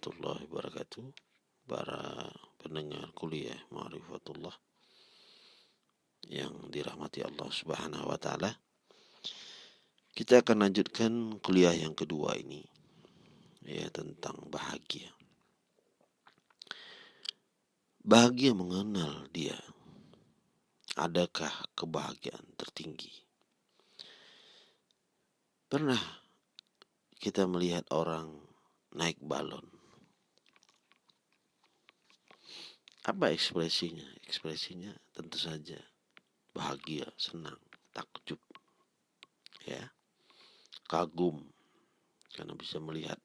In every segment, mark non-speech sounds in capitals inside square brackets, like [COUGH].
Warahmatullahi wabarakatuh. Para pendengar kuliah Ma'rifatullah Yang dirahmati Allah subhanahu wa ta'ala. Kita akan lanjutkan kuliah yang kedua ini Ya tentang bahagia. Bahagia mengenal dia. Adakah kebahagiaan tertinggi? Pernah kita melihat orang naik balon. Apa ekspresinya? Ekspresinya tentu saja bahagia, senang, takjub, ya, kagum karena bisa melihat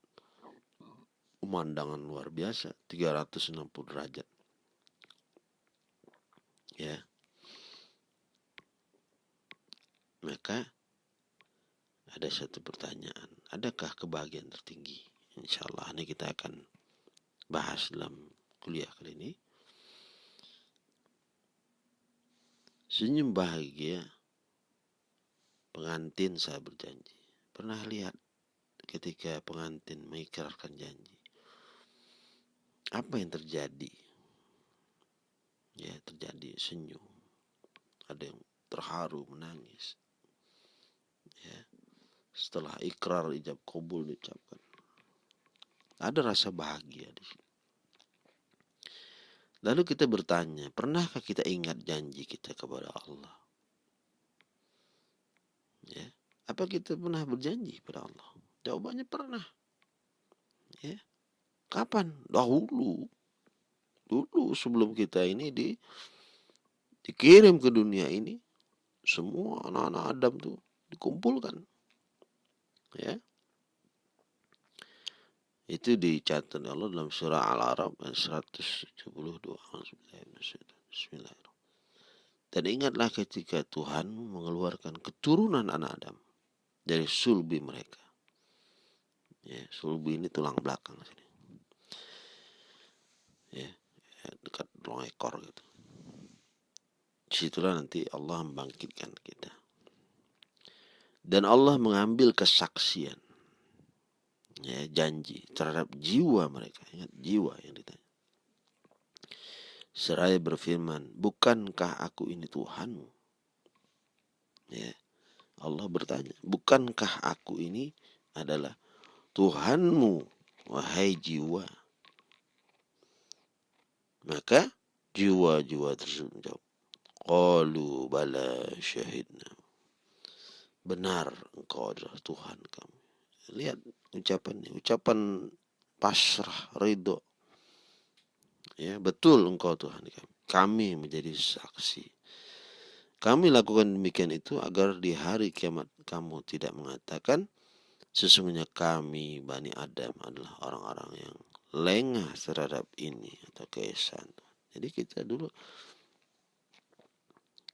pemandangan luar biasa 360 derajat. Ya. Maka ada satu pertanyaan, adakah kebahagiaan tertinggi? Insya Allah ini kita akan bahas dalam kuliah kali ini. Senyum bahagia pengantin saya berjanji. Pernah lihat ketika pengantin mengikrarkan janji. Apa yang terjadi? Ya, terjadi senyum. Ada yang terharu, menangis. Ya. Setelah ikrar ijab kabul diucapkan. Ada rasa bahagia di sini. Lalu kita bertanya, pernahkah kita ingat janji kita kepada Allah? Ya, apa kita pernah berjanji kepada Allah? Jawabannya pernah. Ya. Kapan? Dahulu. Dulu sebelum kita ini di dikirim ke dunia ini, semua anak-anak Adam tuh dikumpulkan. Ya. Itu dicatat Allah dalam surah Al-Arab 172. Bismillahirrahmanirrahim. Dan ingatlah ketika Tuhan mengeluarkan keturunan anak Adam dari sulbi mereka. Ya, sulbi ini tulang belakang sini. Ya, ya dekat tulang ekor gitu. Di situlah nanti Allah membangkitkan kita. Dan Allah mengambil kesaksian ya, janji terhadap jiwa mereka. Ingat jiwa yang ditanya. Seraya berfirman, bukankah aku ini Tuhanmu? Ya, Allah bertanya, bukankah aku ini adalah Tuhanmu, wahai jiwa? Maka jiwa-jiwa tersebut menjawab, Qalu bala syahidna. Benar engkau adalah Tuhan kami. Lihat ucapan ucapan pasrah ridho. Ya betul engkau Tuhan kami. Kami menjadi saksi. Kami lakukan demikian itu agar di hari kiamat kamu tidak mengatakan sesungguhnya kami Bani Adam adalah orang-orang yang lengah terhadap ini atau keesan jadi kita dulu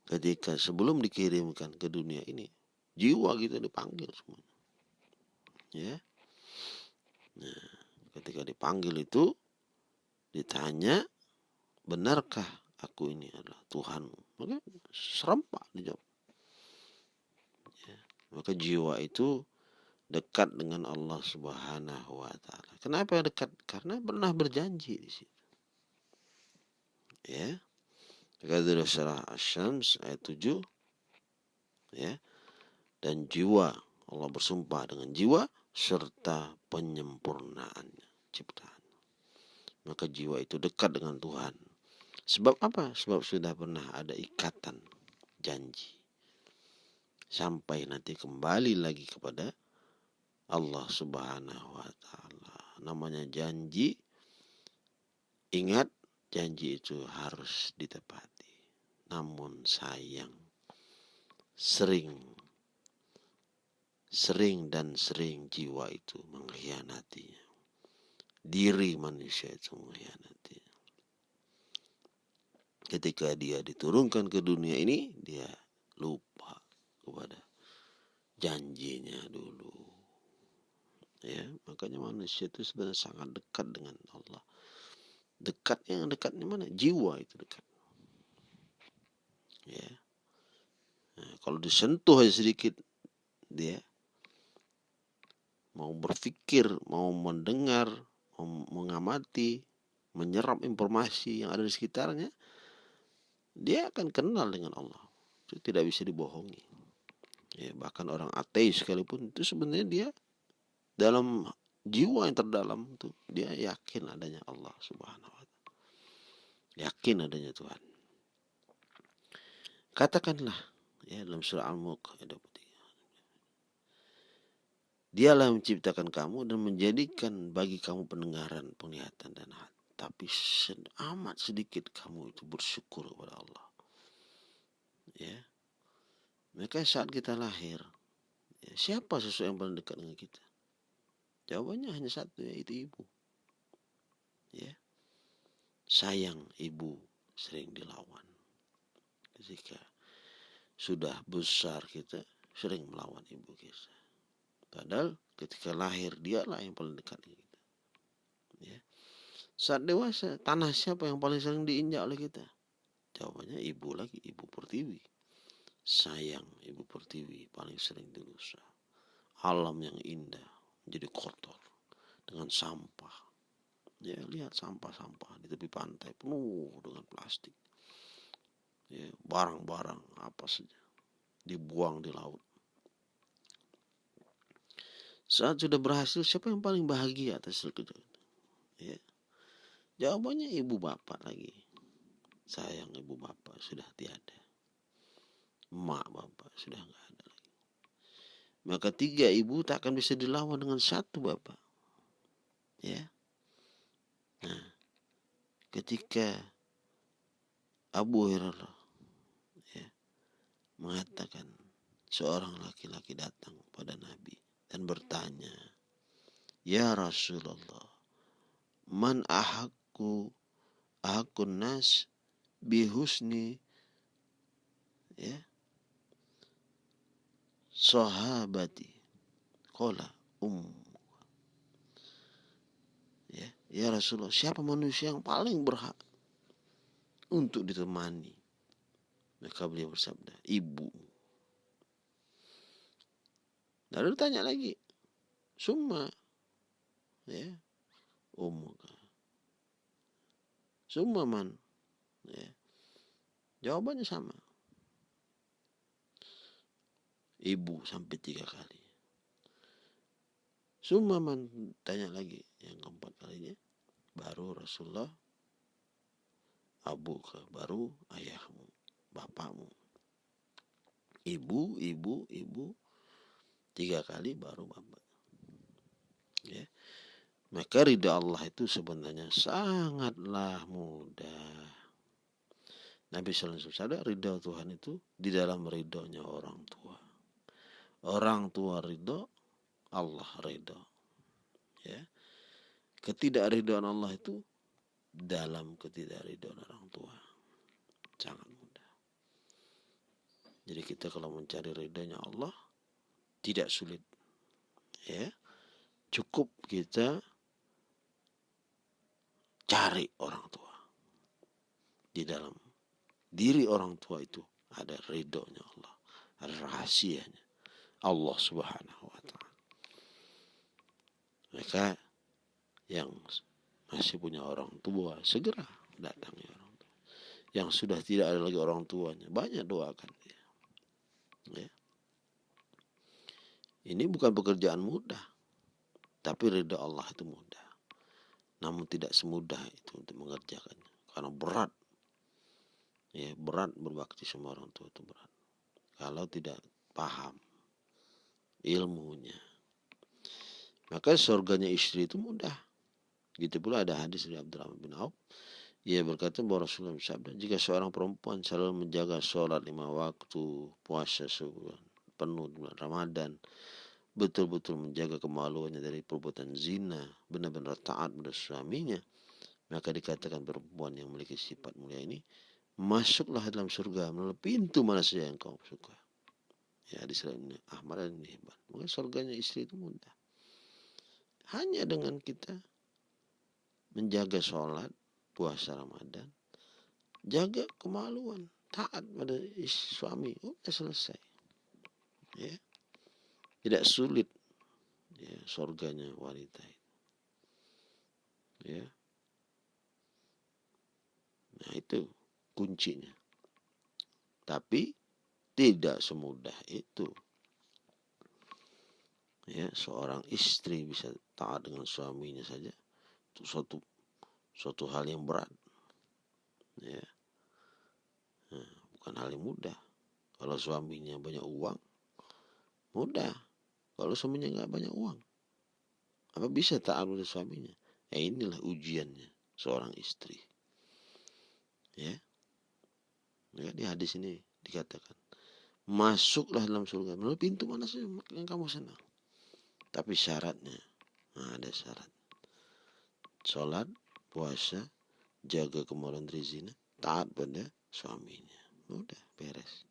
ketika sebelum dikirimkan ke dunia ini jiwa kita dipanggil semua ya Nah, ketika dipanggil itu ditanya, benarkah aku ini adalah Tuhanmu? Maka serempak dijawab. Ya, maka jiwa itu dekat dengan Allah Subhanahu wa taala. Kenapa dekat? Karena pernah berjanji di situ. Ya. Kata surah Asy-Syams ayat 7 ya. Dan jiwa Allah bersumpah dengan jiwa serta penyempurnaannya ciptaan. Maka jiwa itu dekat dengan Tuhan. Sebab apa? Sebab sudah pernah ada ikatan janji. Sampai nanti kembali lagi kepada Allah Subhanahu wa taala. Namanya janji. Ingat janji itu harus ditepati. Namun sayang sering sering dan sering jiwa itu mengkhianatinya. Diri manusia itu mengkhianati. Ketika dia diturunkan ke dunia ini, dia lupa kepada janjinya dulu. Ya, makanya manusia itu sebenarnya sangat dekat dengan Allah. Dekatnya yang dekatnya mana? Jiwa itu dekat. Ya. Nah, kalau disentuh sedikit dia mau berpikir, mau mendengar, mau mengamati, menyerap informasi yang ada di sekitarnya, dia akan kenal dengan Allah. Itu tidak bisa dibohongi. Ya, bahkan orang ateis sekalipun itu sebenarnya dia dalam jiwa yang terdalam itu dia yakin adanya Allah Subhanahu wa taala. Yakin adanya Tuhan. Katakanlah ya dalam surah Al-Mulk ayat 23. Dialah yang menciptakan kamu dan menjadikan bagi kamu pendengaran, penglihatan dan hati. Tapi amat sedikit kamu itu bersyukur kepada Allah. Ya. Maka saat kita lahir, ya, siapa sesuatu yang paling dekat dengan kita? Jawabannya hanya satu, yaitu ibu. Ya. Sayang ibu sering dilawan. Ketika sudah besar kita sering melawan ibu kita. Padahal ketika lahir dialah yang paling dekat dengan kita. Ya. Saat dewasa, tanah siapa yang paling sering diinjak oleh kita? Jawabannya ibu lagi, ibu pertiwi. Sayang ibu pertiwi paling sering dirusak. Alam yang indah menjadi kotor dengan sampah. Ya, lihat sampah-sampah di tepi pantai penuh dengan plastik. Ya, barang-barang apa saja dibuang di laut. Saat sudah berhasil, siapa yang paling bahagia atas itu? Ya. Jawabannya ibu bapak lagi. Sayang ibu bapak sudah tiada. Mak bapak sudah nggak ada lagi. Maka tiga ibu tak akan bisa dilawan dengan satu bapak. Ya. Nah, ketika Abu Hurairah ya, mengatakan seorang laki-laki datang pada Nabi dan bertanya, "Ya Rasulullah, man ahakku ahakun nas bihusni ya sahabati kola um Ya, ya Rasulullah, siapa manusia yang paling berhak untuk ditemani? Maka beliau bersabda, ibu. Lalu tanya lagi, summa, ya, umuka. Summa man, ya. Jawabannya sama. Ibu sampai tiga kali. Sumaman tanya lagi yang keempat kalinya. Baru Rasulullah? Abu ke baru ayahmu bapakmu. Ibu ibu ibu tiga kali baru bapak ya maka ridha Allah itu sebenarnya sangatlah mudah Nabi Sallallahu Alaihi Wasallam ridha Tuhan itu di dalam ridhonya orang tua orang tua ridho Allah ridho. Ya. Ketidakridhoan Allah itu dalam ketidakridhoan orang tua. Sangat mudah. Jadi kita kalau mencari ridhonya Allah tidak sulit. Ya. Cukup kita cari orang tua. Di dalam diri orang tua itu ada ridhonya Allah. Ada rahasianya. Allah subhanahu wa ta'ala. Maka yang masih punya orang tua segera datangi orang tua. Yang sudah tidak ada lagi orang tuanya banyak doakan dia. Ya. Ini bukan pekerjaan mudah, tapi ridha Allah itu mudah. Namun tidak semudah itu untuk mengerjakannya karena berat. Ya, berat berbakti sama orang tua itu berat. Kalau tidak paham ilmunya, maka surganya istri itu mudah. Gitu pula ada hadis dari Abdurrahman bin Auf. Ia berkata bahwa Rasulullah bersabda, jika seorang perempuan selalu menjaga sholat lima waktu, puasa sebulan penuh bulan Ramadan, betul-betul menjaga kemaluannya dari perbuatan zina, benar-benar taat pada suaminya, maka dikatakan perempuan yang memiliki sifat mulia ini, masuklah dalam surga melalui pintu mana saja yang kau suka. Ya, di Ahmad dan Hibban. Maka surganya istri itu mudah. Hanya dengan kita menjaga sholat, puasa Ramadan, jaga kemaluan, taat pada suami, udah selesai. Ya. Tidak sulit. ya surganya wanita ya. Nah itu kuncinya. Tapi tidak semudah itu. Ya seorang istri bisa taat dengan suaminya saja itu suatu suatu hal yang berat. Ya. Nah, bukan hal yang mudah. Kalau suaminya banyak uang mudah. Kalau suaminya nggak banyak uang. Apa bisa taat pada suaminya? Ya inilah ujiannya seorang istri. Ya. Ya di hadis ini dikatakan masuklah dalam surga. Melalui pintu mana saja yang kamu senang. Tapi syaratnya nah ada syarat. Sholat puasa jaga kemaluan dari zina taat pada suaminya. Udah beres.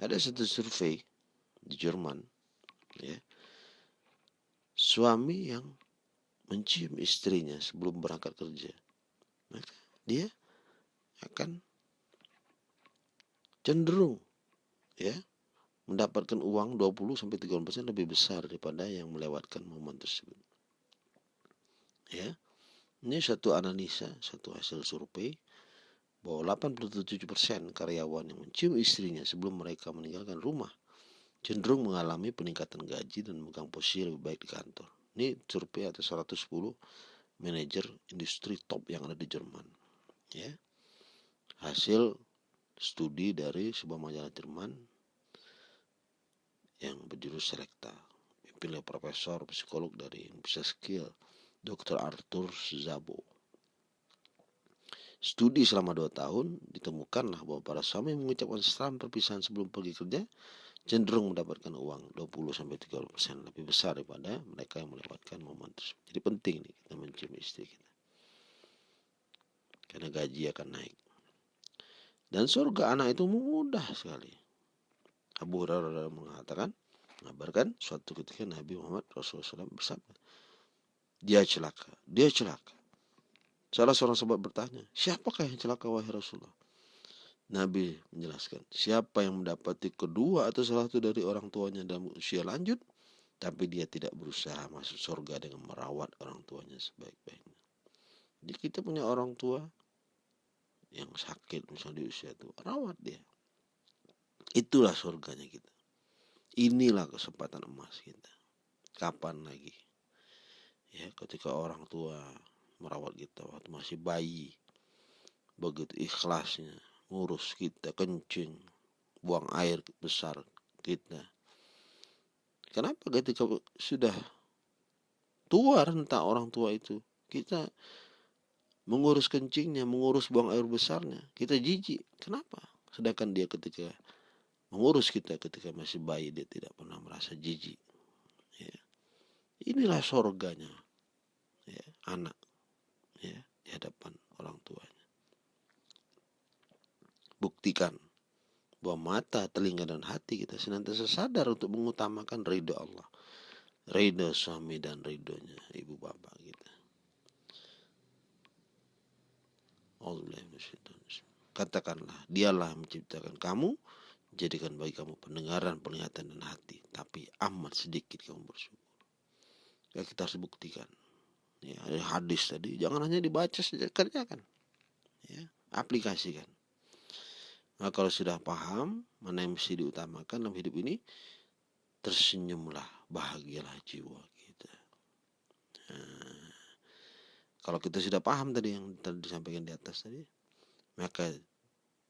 Ada satu survei di Jerman ya suami yang mencium istrinya sebelum berangkat kerja maka dia akan cenderung ya mendapatkan uang 20 sampai 30% lebih besar daripada yang melewatkan momen tersebut. Ya. Ini satu analisa, satu hasil survei bahwa 87% karyawan yang mencium istrinya sebelum mereka meninggalkan rumah cenderung mengalami peningkatan gaji dan memegang posisi lebih baik di kantor. Ini survei atas 110 manajer industri top yang ada di Jerman. Ya. Hasil studi dari sebuah majalah Jerman yang berjurus selekta dipimpin oleh profesor psikolog dari Universitas Skill Dr. Arthur Zabo studi selama dua tahun ditemukanlah bahwa para suami mengucapkan salam perpisahan sebelum pergi kerja cenderung mendapatkan uang 20 sampai 30 persen lebih besar daripada mereka yang melewatkan momen tersebut. Jadi penting nih kita mencium istri kita. Karena gaji akan naik. Dan surga anak itu mudah sekali. Abu Hurairah mengatakan, mengabarkan suatu ketika Nabi Muhammad Rasulullah SAW bersabda, dia celaka, dia celaka. Salah seorang sahabat bertanya, siapakah yang celaka wahai Rasulullah? Nabi menjelaskan, siapa yang mendapati kedua atau salah satu dari orang tuanya dalam usia lanjut, tapi dia tidak berusaha masuk surga dengan merawat orang tuanya sebaik-baiknya. Jadi kita punya orang tua yang sakit misalnya di usia tua, rawat dia. Itulah surganya kita. Inilah kesempatan emas kita. Kapan lagi? Ya, ketika orang tua merawat kita waktu masih bayi. Begitu ikhlasnya ngurus kita kencing, buang air besar kita. Kenapa ketika sudah tua rentah orang tua itu, kita mengurus kencingnya, mengurus buang air besarnya, kita jijik. Kenapa? Sedangkan dia ketika mengurus kita ketika masih bayi dia tidak pernah merasa jijik ya. inilah sorganya ya, anak ya, di hadapan orang tuanya buktikan bahwa mata, telinga dan hati kita senantiasa sadar untuk mengutamakan ridho Allah ridho suami dan ridhonya ibu bapak kita Katakanlah, dialah menciptakan kamu jadikan bagi kamu pendengaran, penglihatan dan hati, tapi amat sedikit kamu bersyukur. Ya kita harus buktikan. Ya, hadis tadi jangan hanya dibaca saja, kerjakan. Ya, aplikasikan. Nah, kalau sudah paham mana yang mesti diutamakan dalam hidup ini, tersenyumlah, bahagialah jiwa kita. Nah, kalau kita sudah paham tadi yang tadi disampaikan di atas tadi, maka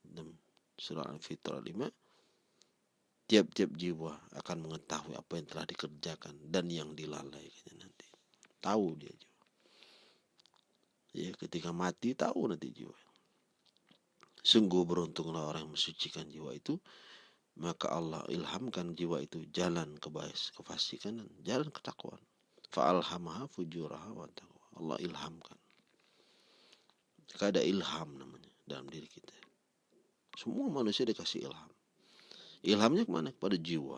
dalam surah Al-Fitr 5 tiap-tiap jiwa akan mengetahui apa yang telah dikerjakan dan yang dilalaikannya nanti. Tahu dia jiwa. Ya, ketika mati tahu nanti jiwa. Sungguh beruntunglah orang yang mensucikan jiwa itu, maka Allah ilhamkan jiwa itu jalan kebais, kefasikan dan jalan ketakwaan. Fa'alhamaha fujuraha wa taqwa. Allah ilhamkan. Ada ilham namanya dalam diri kita. Semua manusia dikasih ilham Ilhamnya ke mana? Kepada jiwa.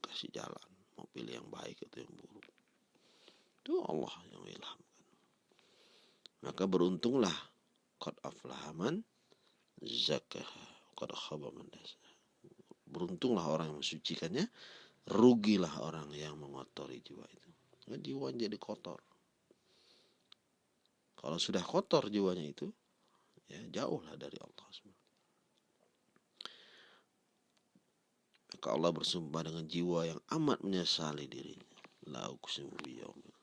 Kasih jalan. Mau pilih yang baik atau yang buruk. Itu Allah yang ilhamkan. Maka beruntunglah. Qad aflahaman zakaha. Qad khaba Beruntunglah orang yang mensucikannya. rugilah orang yang mengotori jiwa itu. Nah, jiwa jadi kotor. Kalau sudah kotor jiwanya itu ya jauhlah dari Allah maka Allah bersumpah dengan jiwa yang amat menyesali dirinya. La uqsimu biyaumil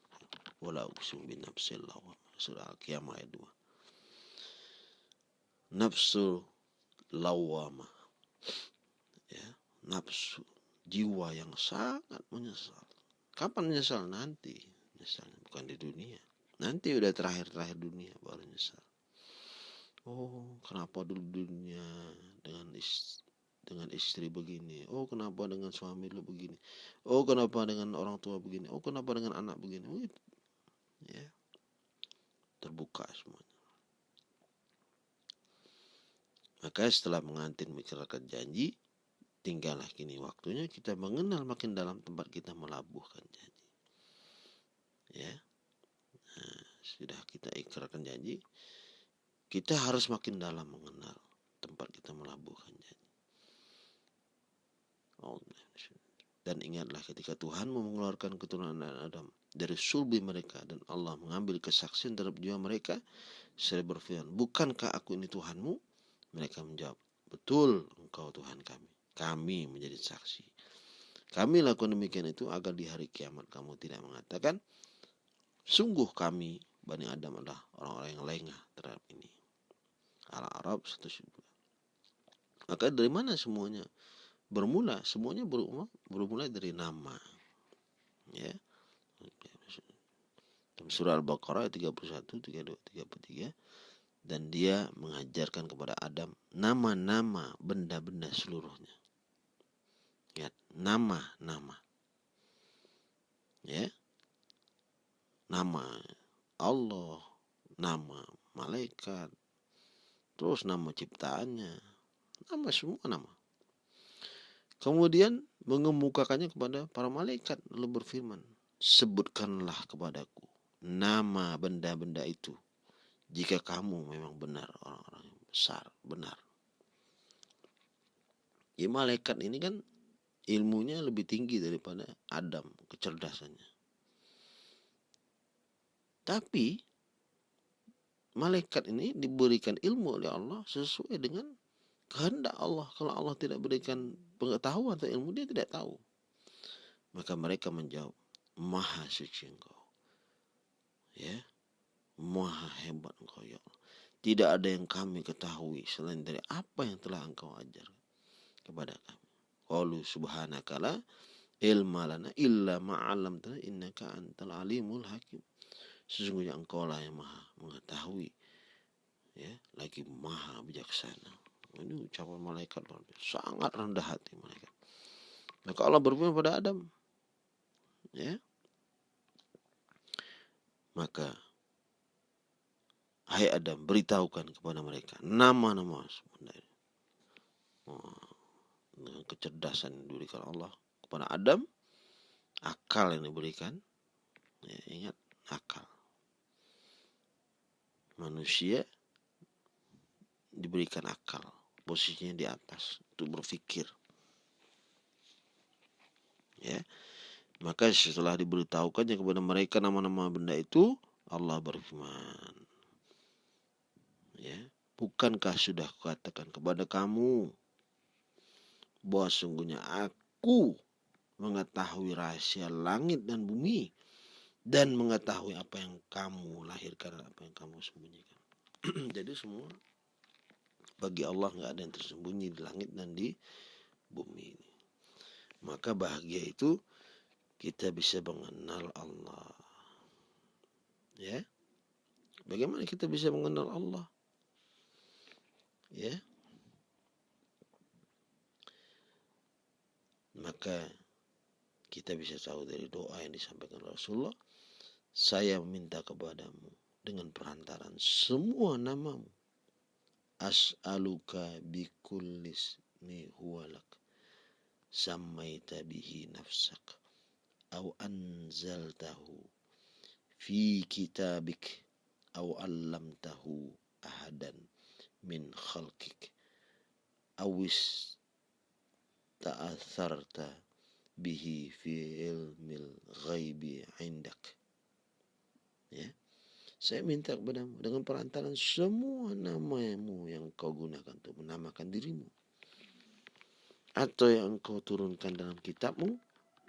wa la uqsimu bin nafsil lawam surah al-qiyamah ayat 2 nafsu lawamah ya nafsu jiwa yang sangat menyesal. Kapan menyesal? Nanti. Menyesal bukan di dunia. Nanti udah terakhir-terakhir dunia baru nyesal oh kenapa dulu dunia dengan istri, dengan istri begini? Oh kenapa dengan suami lu begini? Oh kenapa dengan orang tua begini? Oh kenapa dengan anak begini? Oh, ya. Terbuka semuanya maka setelah mengantin menceritakan janji tinggallah kini waktunya kita mengenal makin dalam tempat kita melabuhkan janji. Ya. Nah, sudah kita ikrarkan janji kita harus makin dalam mengenal tempat kita melabuhkan janji. Dan ingatlah ketika Tuhan mengeluarkan keturunan Adam dari sulbi mereka dan Allah mengambil kesaksian terhadap jiwa mereka saya berfirman bukankah aku ini Tuhanmu mereka menjawab betul engkau Tuhan kami kami menjadi saksi. Kami lakukan demikian itu agar di hari kiamat kamu tidak mengatakan, sungguh kami Bani Adam adalah orang-orang yang lengah terhadap ini. Al-Arab 109. Maka dari mana semuanya bermula? Semuanya bermula, dari nama. Ya. Surah Al-Baqarah 31, 32, 33 dan dia mengajarkan kepada Adam nama-nama benda-benda seluruhnya. Lihat, nama-nama. Ya. Nama Allah, nama malaikat, terus nama ciptaannya, nama semua nama. Kemudian mengemukakannya kepada para malaikat lalu berfirman, sebutkanlah kepadaku nama benda-benda itu jika kamu memang benar orang-orang yang besar, benar. Ya malaikat ini kan ilmunya lebih tinggi daripada Adam kecerdasannya. Tapi malaikat ini diberikan ilmu oleh Allah sesuai dengan kehendak Allah. Kalau Allah tidak berikan pengetahuan atau ilmu dia tidak tahu. Maka mereka menjawab, Maha suci engkau. Ya, Maha hebat engkau ya Allah. Tidak ada yang kami ketahui selain dari apa yang telah engkau ajar kepada kami. Qalu subhanaka la ilma lana illa ma'alamtana innaka antal alimul hakim. Sesungguhnya engkau lah yang maha mengetahui. Ya, lagi maha bijaksana. Ini ucapan malaikat. Sangat rendah hati malaikat. Maka Allah berfirman pada Adam. Ya. Maka Hai Adam, beritahukan kepada mereka nama-nama sebenarnya. Dengan kecerdasan yang diberikan Allah kepada Adam akal yang diberikan. Ya, ingat akal. Manusia diberikan akal posisinya di atas untuk berpikir ya maka setelah diberitahukannya kepada mereka nama-nama benda itu Allah berfirman ya bukankah sudah katakan kepada kamu bahwa sungguhnya aku mengetahui rahasia langit dan bumi dan mengetahui apa yang kamu lahirkan apa yang kamu sembunyikan. [CLEARS THROAT] Jadi semua bagi Allah nggak ada yang tersembunyi di langit dan di bumi ini. Maka bahagia itu kita bisa mengenal Allah. Ya. Bagaimana kita bisa mengenal Allah? Ya. maka kita bisa tahu dari doa yang disampaikan Rasulullah saya meminta kepadamu dengan perantaran semua namamu as'aluka bikullis mi huwalak sammaita bihi nafsak au anzaltahu fi kitabik au allamtahu ahadan min khalqik awis ta'atharta bihi fi ilmil ghaibi indak. Ya. Saya minta kepadamu dengan perantaran semua namamu yang kau gunakan untuk menamakan dirimu. Atau yang engkau turunkan dalam kitabmu.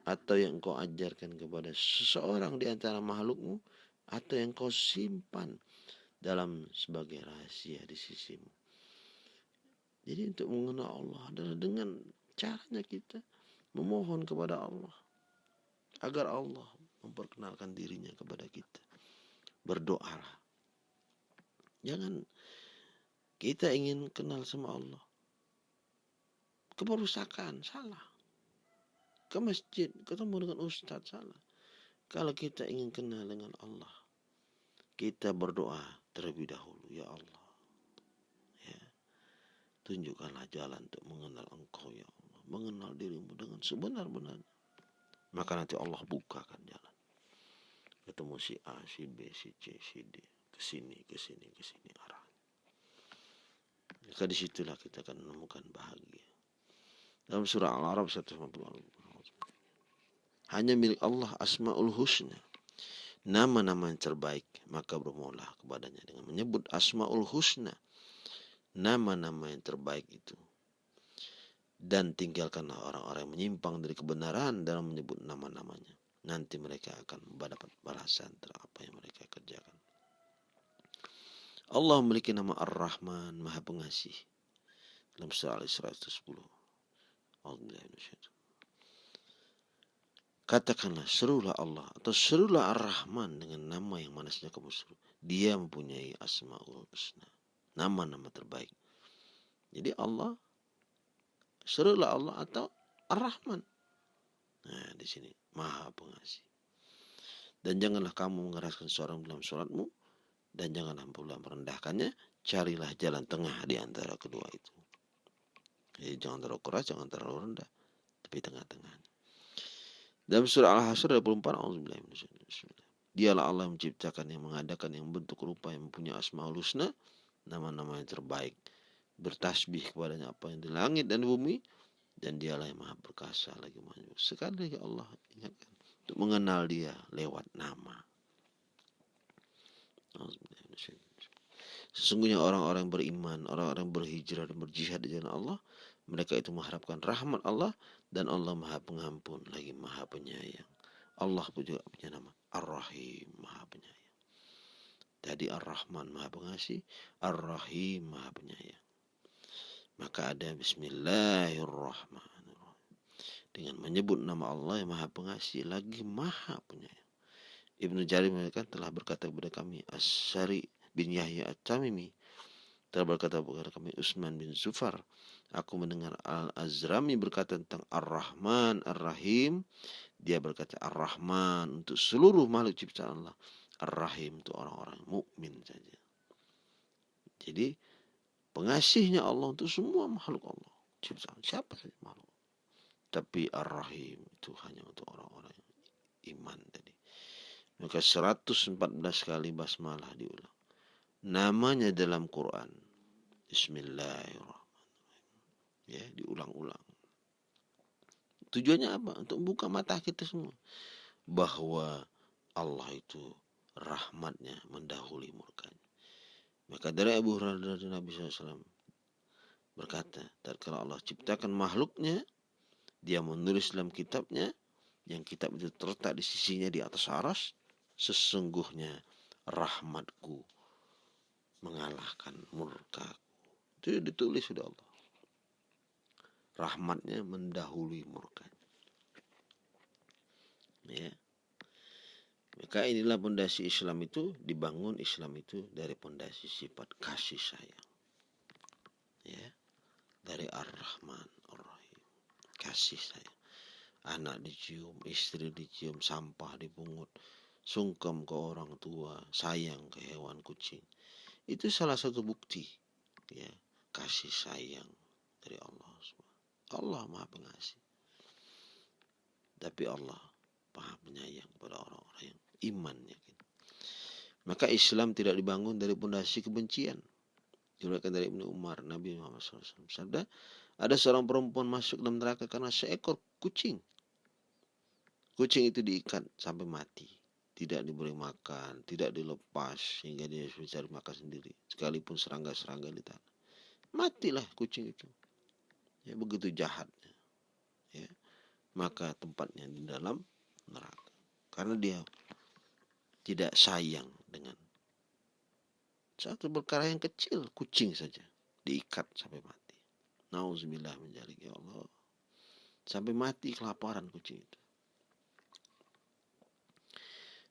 Atau yang engkau ajarkan kepada seseorang di antara makhlukmu. Atau yang kau simpan dalam sebagai rahasia di sisimu. Jadi untuk mengenal Allah adalah dengan caranya kita memohon kepada Allah agar Allah memperkenalkan dirinya kepada kita. Berdoalah. Jangan kita ingin kenal sama Allah. Keperusakan, salah. Ke masjid, ketemu dengan ustadz, salah. Kalau kita ingin kenal dengan Allah, kita berdoa terlebih dahulu, ya Allah. Ya. Tunjukkanlah jalan untuk mengenal Engkau, ya Allah. Mengenal dirimu dengan sebenar-benarnya. Maka nanti Allah bukakan jalan. Ketemu si A, si B, si C, si D. Ke sini, ke sini, ke sini arah. Maka di situlah kita akan menemukan bahagia. Dalam surah Al-Arab 150 Hanya milik Allah Asma'ul Husna nama-nama yang terbaik maka bermula kepadanya dengan menyebut asmaul husna. Nama-nama yang terbaik itu. Dan tinggalkanlah orang-orang yang menyimpang dari kebenaran dalam menyebut nama-namanya. Nanti mereka akan mendapat balasan terhadap apa yang mereka kerjakan. Allah memiliki nama Ar-Rahman Maha Pengasih. Dalam surah Al-Isra 10 Allah Katakanlah serulah Allah atau serulah Ar-Rahman dengan nama yang manasnya kamu seru. Dia mempunyai asmaul husna. Nama-nama terbaik. Jadi Allah serulah Allah atau Ar-Rahman. Nah, di sini Maha Pengasih. Dan janganlah kamu mengeraskan seorang dalam sholatmu dan janganlah pula merendahkannya. Carilah jalan tengah di antara kedua itu. Jadi jangan terlalu keras, jangan terlalu rendah, tapi tengah-tengahnya. Dalam surah Al-Hasr 24 Dialah Allah yang menciptakan yang mengadakan yang bentuk rupa yang mempunyai asmaul husna, nama-nama yang terbaik. Bertasbih kepadanya apa yang di langit dan di bumi dan dialah yang maha perkasa lagi maha Sekali lagi Allah ingatkan untuk mengenal dia lewat nama. Sesungguhnya orang-orang beriman, orang-orang berhijrah dan berjihad di jalan Allah, mereka itu mengharapkan rahmat Allah dan Allah maha pengampun lagi maha penyayang. Allah pun juga punya nama Ar-Rahim, maha penyayang. Tadi Ar-Rahman maha pengasih, Ar-Rahim maha penyayang. Maka ada Bismillahirrahmanirrahim. Dengan menyebut nama Allah yang maha pengasih lagi maha penyayang. Ibnu Jarir mengatakan telah berkata kepada kami As-Sari bin Yahya At-Tamimi telah berkata kepada kami Usman bin Zufar Aku mendengar Al-Azrami berkata tentang Ar-Rahman, Ar-Rahim. Dia berkata Ar-Rahman untuk seluruh makhluk ciptaan Allah. Ar-Rahim untuk orang-orang mukmin saja. Jadi pengasihnya Allah untuk semua makhluk Allah. Ciptaan siapa saja makhluk. Tapi Ar-Rahim itu hanya untuk orang-orang iman tadi. Maka 114 kali basmalah diulang. Namanya dalam Quran. Bismillahirrahmanirrahim ya diulang-ulang. Tujuannya apa? Untuk buka mata kita semua. Bahwa Allah itu rahmatnya mendahului murkanya. Maka dari Abu Hurairah dan Nabi SAW berkata tatkala Allah ciptakan makhluknya dia menulis dalam kitabnya yang kitab itu terletak di sisinya di atas aras sesungguhnya rahmatku mengalahkan murkaku. Itu ditulis sudah Allah rahmatnya mendahului murkanya. Ya. Maka inilah pondasi Islam itu dibangun Islam itu dari pondasi sifat kasih sayang. Ya. Dari Ar-Rahman Ar-Rahim. Kasih sayang. Anak dicium, istri dicium, sampah dipungut, sungkem ke orang tua, sayang ke hewan kucing. Itu salah satu bukti ya, kasih sayang dari Allah SWT. Allah maha pengasih. Tapi Allah maha penyayang kepada orang-orang yang iman yakin. Maka Islam tidak dibangun dari pondasi kebencian. Diriwayatkan dari Ibnu Umar, Nabi Muhammad SAW. Sabda, ada seorang perempuan masuk dalam neraka karena seekor kucing. kucing itu diikat sampai mati tidak diberi makan tidak dilepas hingga dia mencari makan sendiri sekalipun serangga-serangga di tanah matilah kucing itu ya begitu jahatnya ya maka tempatnya di dalam neraka karena dia tidak sayang dengan satu perkara yang kecil kucing saja diikat sampai mati nauzubillah menjalik ya Allah sampai mati kelaparan kucing itu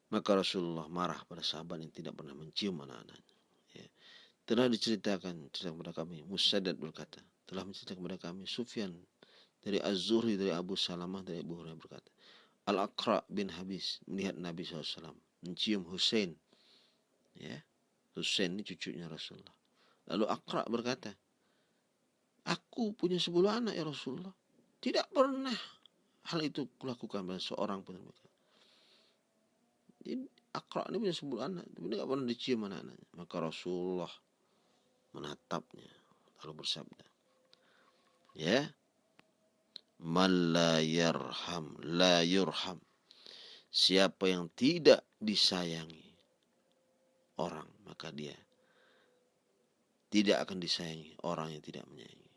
maka Rasulullah marah pada sahabat yang tidak pernah mencium anak-anaknya. Ya. Telah diceritakan cerita kepada kami, Musaddad berkata, telah menceritakan kepada kami Sufyan dari Az-Zuhri dari Abu Salamah dari Abu Hurairah berkata, Al-Aqra bin Habis melihat Nabi SAW mencium Hussein. Ya, Hussein ini cucunya Rasulullah. Lalu Aqra berkata, Aku punya sepuluh anak ya Rasulullah. Tidak pernah hal itu kulakukan pada seorang pun. Jadi Akra ini punya sepuluh anak, tapi dia pernah dicium anak-anaknya. Maka Rasulullah menatapnya lalu bersabda, ya, man la yarham la yurham. Siapa yang tidak disayangi orang, maka dia tidak akan disayangi orang yang tidak menyayangi.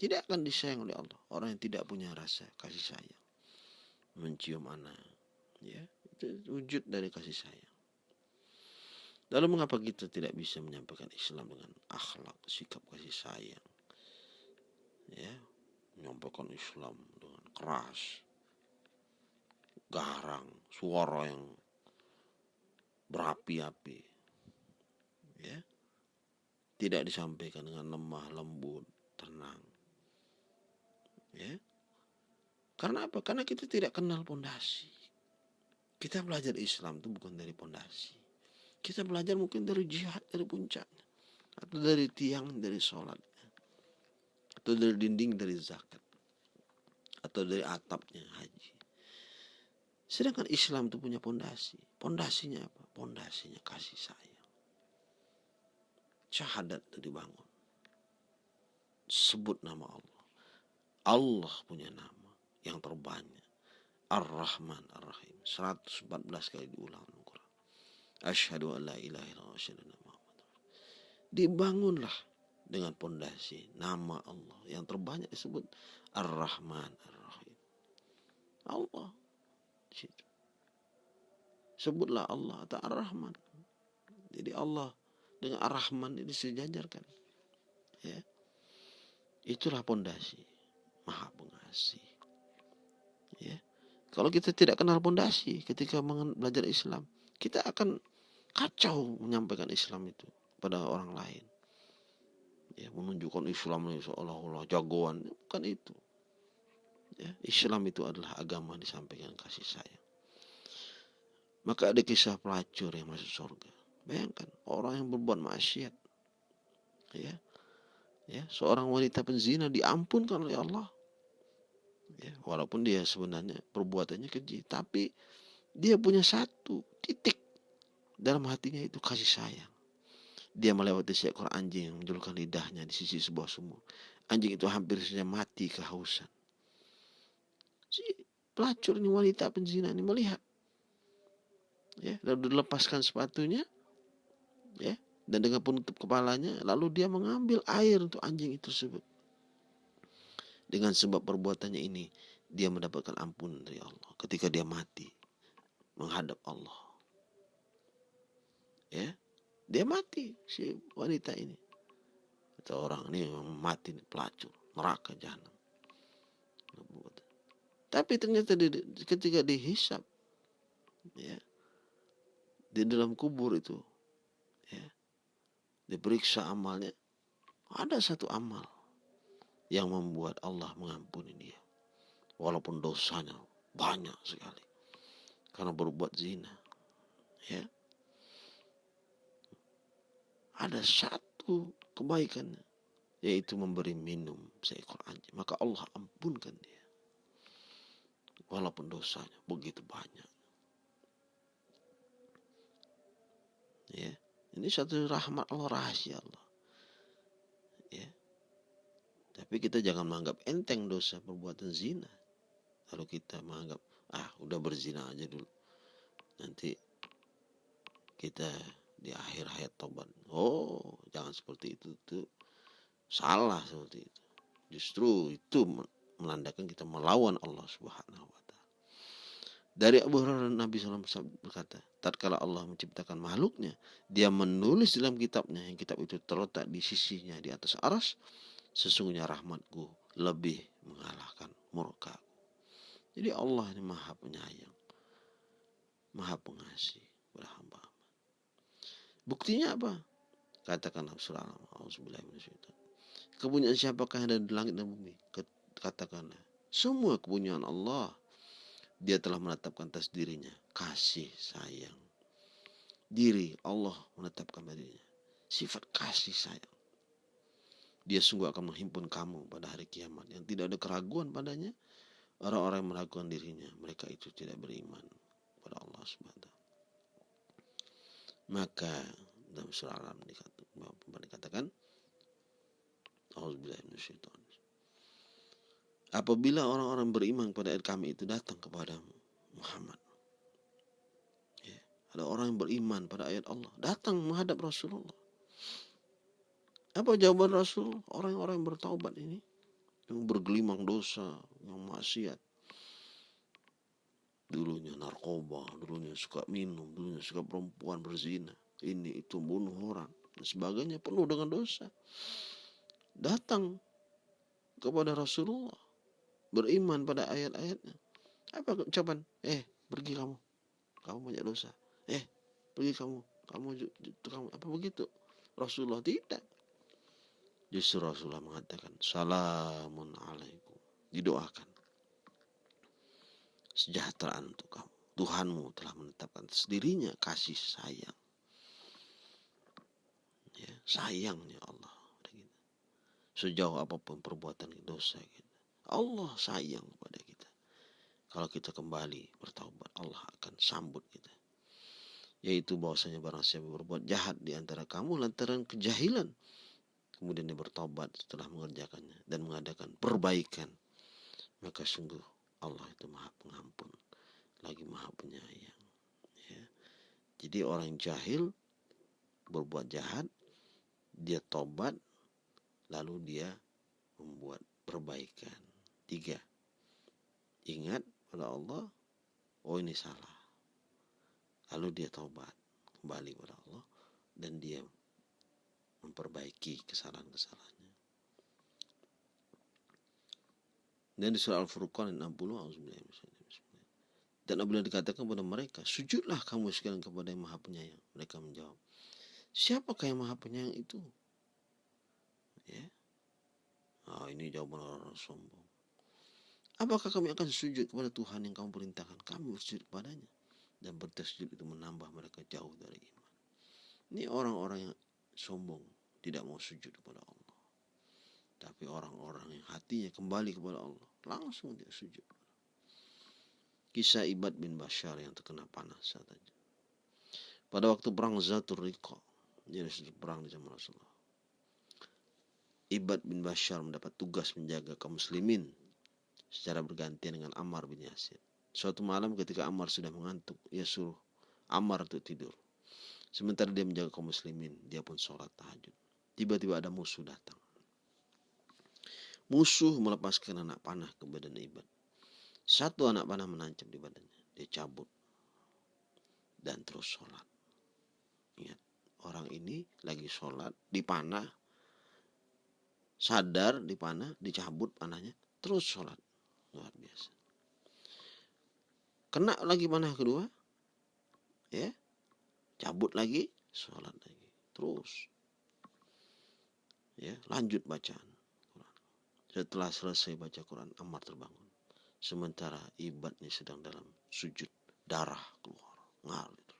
Tidak akan disayang oleh Allah orang yang tidak punya rasa kasih sayang. Mencium anak, ya wujud dari kasih sayang. Lalu mengapa kita tidak bisa menyampaikan Islam dengan akhlak, sikap kasih sayang? Ya, menyampaikan Islam dengan keras, garang, suara yang berapi-api. Ya. Tidak disampaikan dengan lemah, lembut, tenang. Ya. Karena apa? Karena kita tidak kenal pondasi. Kita belajar Islam itu bukan dari pondasi. Kita belajar mungkin dari jihad, dari puncaknya. Atau dari tiang, dari sholat. Atau dari dinding, dari zakat. Atau dari atapnya haji. Sedangkan Islam itu punya pondasi. Pondasinya apa? Pondasinya kasih sayang. Syahadat itu dibangun. Sebut nama Allah. Allah punya nama yang terbanyak Ar-Rahman Ar-Rahim. 114 kali diulang dalam Quran. Asyhadu an la ilaha illallah Dibangunlah dengan pondasi nama Allah yang terbanyak disebut Ar-Rahman Ar-Rahim. Allah. Sebutlah Allah atau Ar-Rahman. Jadi Allah dengan Ar-Rahman ini sejajarkan. Ya. Itulah pondasi. Maha pengasih. Ya. Kalau kita tidak kenal pondasi ketika belajar Islam, kita akan kacau menyampaikan Islam itu pada orang lain. Ya, menunjukkan Islam ini seolah-olah jagoan, bukan itu. Ya, Islam itu adalah agama disampaikan kasih sayang. Maka ada kisah pelacur yang masuk surga. Bayangkan orang yang berbuat maksiat, ya, ya, seorang wanita penzina diampunkan oleh Allah ya, walaupun dia sebenarnya perbuatannya keji tapi dia punya satu titik dalam hatinya itu kasih sayang dia melewati seekor anjing yang menjulurkan lidahnya di sisi sebuah sumur. Anjing itu hampir saja mati kehausan. Si pelacur ini wanita penzina ini melihat. Ya lalu dilepaskan sepatunya ya dan dengan penutup kepalanya lalu dia mengambil air untuk anjing itu tersebut. Dengan sebab perbuatannya ini, dia mendapatkan ampun dari Allah ketika dia mati menghadap Allah. Ya, dia mati si wanita ini. Atau orang ini mati pelacur, neraka jahanam. Tapi ternyata di, ketika dihisap, ya, di dalam kubur itu, ya, diperiksa amalnya, ada satu amal yang membuat Allah mengampuni dia. Walaupun dosanya banyak sekali. Karena berbuat zina. Ya. Ada satu kebaikannya. Yaitu memberi minum seekor anjing. Maka Allah ampunkan dia. Walaupun dosanya begitu banyak. Ya. Ini satu rahmat Allah rahasia Allah. Tapi kita jangan menganggap enteng dosa perbuatan zina. Kalau kita menganggap, ah udah berzina aja dulu nanti kita di akhir hayat tobat. Oh jangan seperti itu tuh salah seperti itu. Justru itu menandakan kita melawan Allah Subhanahu wa taala. Dari Abu Hurairah Nabi SAW berkata tatkala Allah menciptakan makhluknya dia menulis dalam kitabnya yang kitab itu terletak di sisinya di atas aras sesungguhnya rahmatku lebih mengalahkan murka. Jadi Allah ini maha penyayang maha pengasih pada hamba hamba buktinya apa katakan surah kepunyaan siapakah yang ada di langit dan bumi katakanlah semua kepunyaan Allah dia telah menetapkan atas dirinya kasih sayang. Diri Allah menetapkan dirinya sifat kasih sayang. Dia sungguh akan menghimpun kamu pada hari kiamat yang tidak ada keraguan padanya. Orang-orang yang meragukan dirinya, mereka itu tidak beriman pada Allah Subhanahu Maka dalam surah Al-Ram dikatakan, apabila orang-orang beriman kepada ayat kami itu datang kepada Muhammad. Ya, ada orang yang beriman pada ayat Allah datang menghadap Rasulullah. Apa jawaban Rasul? Orang-orang yang bertaubat ini yang bergelimang dosa, yang maksiat. Dulunya narkoba, dulunya suka minum, dulunya suka perempuan berzina. Ini itu bunuh orang dan sebagainya penuh dengan dosa. Datang kepada Rasulullah beriman pada ayat-ayatnya. Apa ucapan? Eh, pergi kamu. Kamu banyak dosa. Eh, pergi kamu. Kamu kamu apa begitu? Rasulullah tidak. Justru Rasulullah mengatakan, Salamun alaikum. Didoakan. Sejahteraan untuk kamu. Tuhanmu telah menetapkan sendirinya kasih sayang. Ya, sayangnya Allah. Sejauh apa pun perbuatan dosa kita. Allah sayang kepada kita. Kalau kita kembali bertaubat, Allah akan sambut kita. Yaitu bahwasanya barang siapa berbuat jahat di antara kamu lantaran kejahilan. Kemudian dia bertobat setelah mengerjakannya dan mengadakan perbaikan. Maka sungguh Allah itu maha pengampun. Lagi maha penyayang. Ya. Jadi orang jahil berbuat jahat, dia tobat, lalu dia membuat perbaikan. Tiga, ingat pada Allah, oh ini salah. Lalu dia taubat kembali pada Allah dan dia memperbaiki kesalahan-kesalahannya. Dan di surah Al-Furqan 60 dan apabila dikatakan kepada mereka, sujudlah kamu sekalian kepada yang maha penyayang. Mereka menjawab, siapakah yang maha penyayang itu? Ya. Oh, ini jawaban orang sombong. Apakah kami akan sujud kepada Tuhan yang kamu perintahkan? Kami bersujud kepadanya. Dan bertasjud itu menambah mereka jauh dari iman. Ini orang-orang yang sombong. Tidak mau sujud kepada Allah. Tapi orang-orang yang hatinya kembali kepada Allah. Langsung dia sujud. Kisah Ibad bin Bashar yang terkena panas saat itu. Pada waktu perang Zatur Riqa. Jadi perang di zaman Rasulullah. Ibad bin Bashar mendapat tugas menjaga kaum muslimin secara bergantian dengan Ammar bin Yasir. Suatu malam ketika Ammar sudah mengantuk, ia suruh Ammar untuk tidur. Sementara dia menjaga kaum muslimin, dia pun sholat tahajud. Tiba-tiba ada musuh datang. Musuh melepaskan anak panah ke badan Ibad. Satu anak panah menancap di badannya. Dia cabut. Dan terus sholat. Ingat, orang ini lagi sholat, dipanah, sadar dipanah, dicabut panahnya, terus sholat luar biasa kena lagi panah kedua ya cabut lagi sholat lagi terus ya lanjut bacaan setelah selesai baca Quran Ammar terbangun sementara ibadnya sedang dalam sujud darah keluar ngalir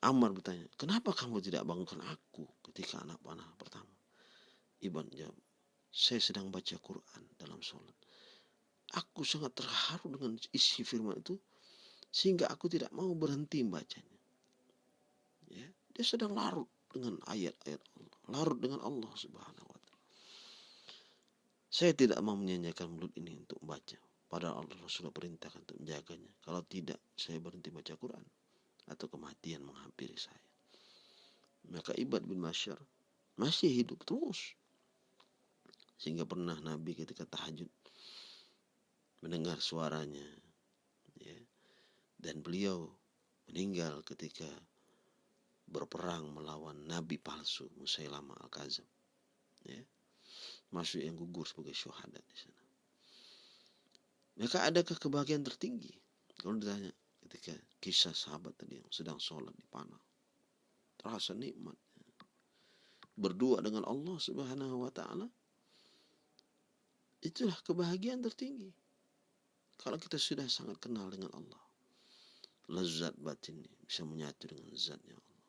Ammar bertanya, kenapa kamu tidak bangunkan aku ketika anak panah pertama? Iban jawab, saya sedang baca Quran dalam sholat. Aku sangat terharu dengan isi firman itu sehingga aku tidak mau berhenti membacanya. Ya, dia sedang larut dengan ayat-ayat Allah, larut dengan Allah Subhanahu. Saya tidak mau menyanyikan mulut ini untuk membaca. Padahal Allah Rasulullah perintahkan untuk menjaganya. Kalau tidak, saya berhenti baca Quran. Atau kematian menghampiri saya. Maka Ibad bin Masyar masih hidup terus. Sehingga pernah Nabi ketika tahajud mendengar suaranya. Ya, dan beliau meninggal ketika berperang melawan nabi palsu Musailamah al-Kazam. Ya. Masuk yang gugur sebagai syuhada di sana. Maka adakah kebahagiaan tertinggi? Kalau ditanya ketika kisah sahabat tadi yang sedang sholat di panah. Terasa nikmat. Berdua dengan Allah subhanahu wa ta'ala. Itulah kebahagiaan tertinggi. Kalau kita sudah sangat kenal dengan Allah. Lezat batin bisa menyatu dengan zatnya Allah.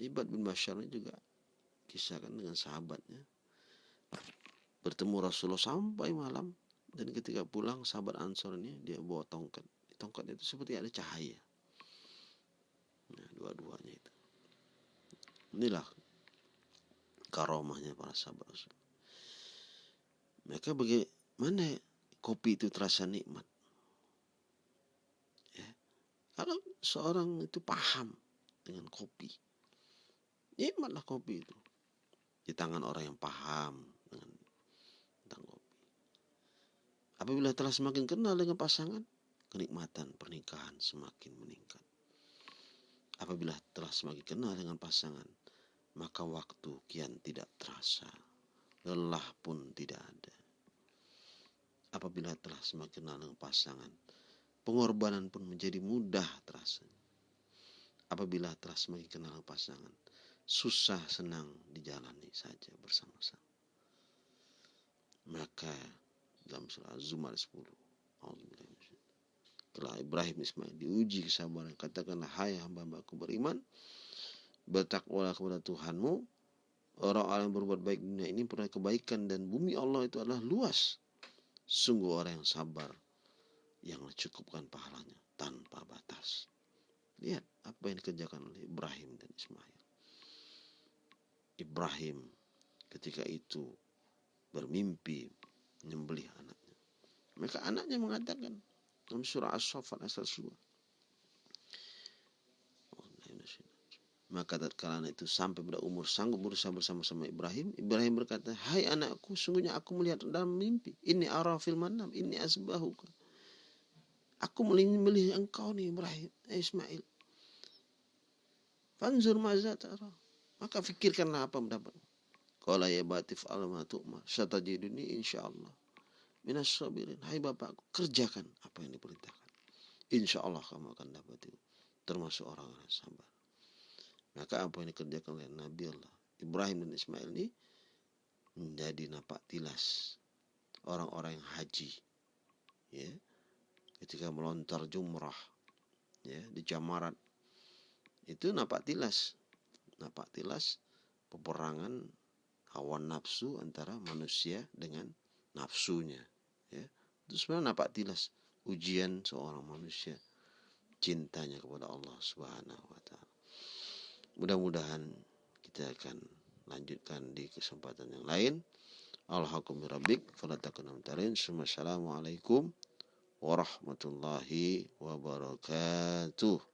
Ibad bin Bashar juga kisahkan dengan sahabatnya. Bertemu Rasulullah sampai malam dan ketika pulang sahabat Ansor ini dia bawa tongkat. Tongkat itu seperti ada cahaya. Nah, dua-duanya itu. Inilah karomahnya para sahabat Rasul. Maka bagaimana kopi itu terasa nikmat? Ya. Kalau seorang itu paham dengan kopi, nikmatlah kopi itu. Di tangan orang yang paham dengan Apabila telah semakin kenal dengan pasangan, kenikmatan pernikahan semakin meningkat. Apabila telah semakin kenal dengan pasangan, maka waktu kian tidak terasa. Lelah pun tidak ada. Apabila telah semakin kenal dengan pasangan, pengorbanan pun menjadi mudah terasa. Apabila telah semakin kenal dengan pasangan, susah senang dijalani saja bersama-sama. Maka dalam surah Az-Zumar 10. Telah Ibrahim Ismail diuji kesabaran. Katakanlah, hai hamba-hambaku beriman. Bertakwalah kepada Tuhanmu. Orang-orang yang berbuat baik dunia ini pernah kebaikan dan bumi Allah itu adalah luas. Sungguh orang yang sabar yang cukupkan pahalanya tanpa batas. Lihat apa yang dikerjakan oleh Ibrahim dan Ismail. Ibrahim ketika itu bermimpi menyembelih anaknya. Maka anaknya mengatakan dalam surah As-Saffat asal surah. Maka tatkala anak itu sampai pada umur sanggup berusaha bersama-sama Ibrahim, Ibrahim berkata, "Hai anakku, sungguhnya aku melihat dalam mimpi. Ini arafil manam, ini asbahuka." Aku melihat engkau nih Ibrahim, eh, Ismail. Fanzur maza Maka fikirkanlah apa mendapat. Qala ya batif alama tu'mar. Satajiduni insyaallah. Minas sabirin. Hai bapakku, kerjakan apa yang diperintahkan. Insya Allah kamu akan dapat itu. Termasuk orang-orang sabar. Maka apa yang dikerjakan oleh Nabi Allah. Ibrahim dan Ismail ini menjadi napak tilas orang-orang yang haji. Ya. Ketika melontar jumrah ya di Jamarat itu napak tilas napak tilas peperangan hawa nafsu antara manusia dengan nafsunya ya. Itu sebenarnya nampak tilas ujian seorang manusia cintanya kepada Allah Subhanahu wa taala. Mudah-mudahan kita akan lanjutkan di kesempatan yang lain. Takunum tarin Assalamualaikum warahmatullahi wabarakatuh